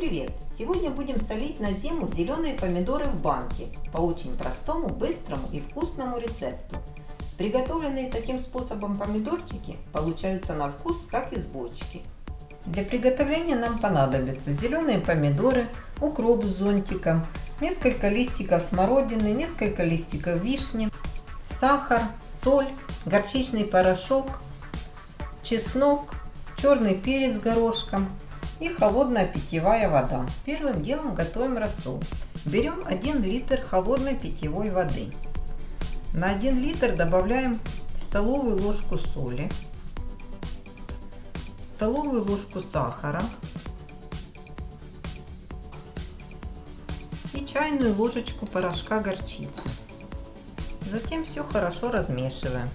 привет! Сегодня будем солить на зиму зеленые помидоры в банке по очень простому, быстрому и вкусному рецепту. Приготовленные таким способом помидорчики получаются на вкус как из бочки. Для приготовления нам понадобятся зеленые помидоры, укроп с зонтиком, несколько листиков смородины, несколько листиков вишни, сахар, соль, горчичный порошок, чеснок, черный перец горошком, и холодная питьевая вода. Первым делом готовим рассол. Берем 1 литр холодной питьевой воды. На 1 литр добавляем столовую ложку соли, столовую ложку сахара и чайную ложечку порошка горчицы. Затем все хорошо размешиваем,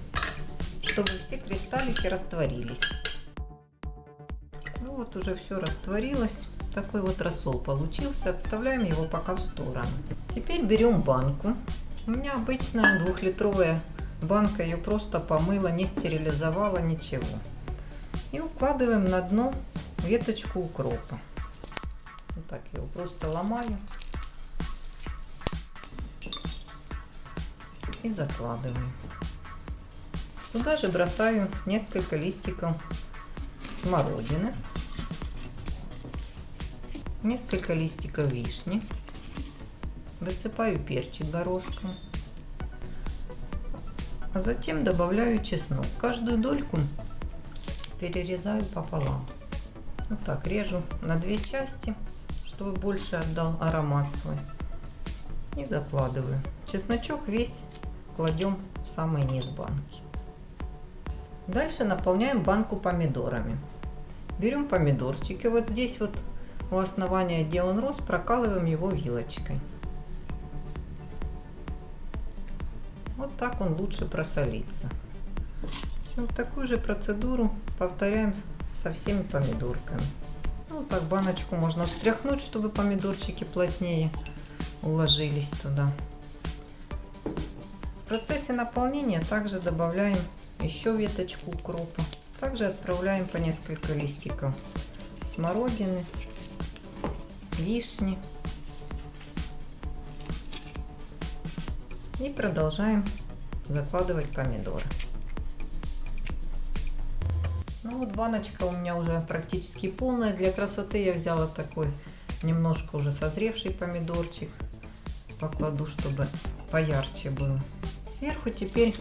чтобы все кристаллики растворились вот уже все растворилось. Такой вот рассол получился. Отставляем его пока в сторону. Теперь берем банку. У меня обычная двухлитровая банка. Ее просто помыла, не стерилизовала, ничего. И укладываем на дно веточку укропа. Вот так его просто ломаю. И закладываем. Туда же бросаю несколько листиков смородины несколько листиков вишни, высыпаю перчик горошком, а затем добавляю чеснок. Каждую дольку перерезаю пополам. Вот так режу на две части, чтобы больше отдал аромат свой. И закладываю. Чесночок весь кладем в самый низ банки. Дальше наполняем банку помидорами. Берем помидорчики. Вот здесь вот у основания, где он рос, прокалываем его вилочкой. Вот так он лучше просолится. Вот такую же процедуру повторяем со всеми помидорками. Ну, так баночку можно встряхнуть, чтобы помидорчики плотнее уложились туда. В процессе наполнения также добавляем еще веточку укропа. Также отправляем по несколько листиков смородины вишни. И продолжаем закладывать помидоры. Ну вот баночка у меня уже практически полная. Для красоты я взяла такой немножко уже созревший помидорчик. Покладу, чтобы поярче было. Сверху теперь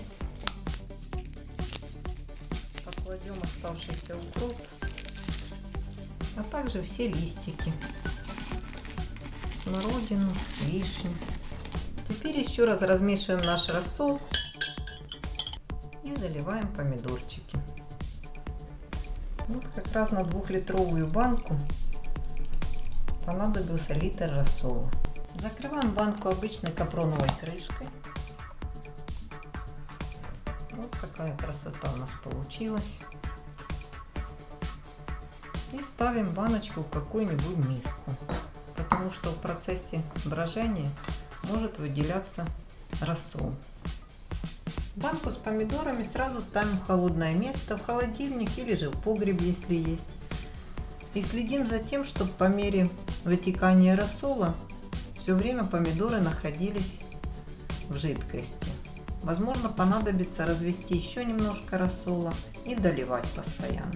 покладем оставшийся укроп, а также все листики смородину, вишню. Теперь еще раз размешиваем наш рассол и заливаем помидорчики. Вот как раз на двухлитровую банку понадобился литр рассола. Закрываем банку обычной капроновой крышкой. Вот такая красота у нас получилась. И ставим баночку в какую-нибудь миску потому что в процессе брожения может выделяться рассол. Банку с помидорами сразу ставим в холодное место, в холодильник или же в погреб, если есть. И следим за тем, чтобы по мере вытекания рассола все время помидоры находились в жидкости. Возможно понадобится развести еще немножко рассола и доливать постоянно.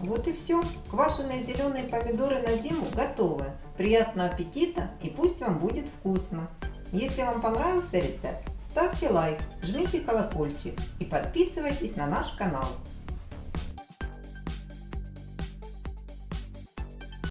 Вот и все. Квашеные зеленые помидоры на зиму готовы. Приятного аппетита и пусть вам будет вкусно. Если вам понравился рецепт, ставьте лайк, жмите колокольчик и подписывайтесь на наш канал.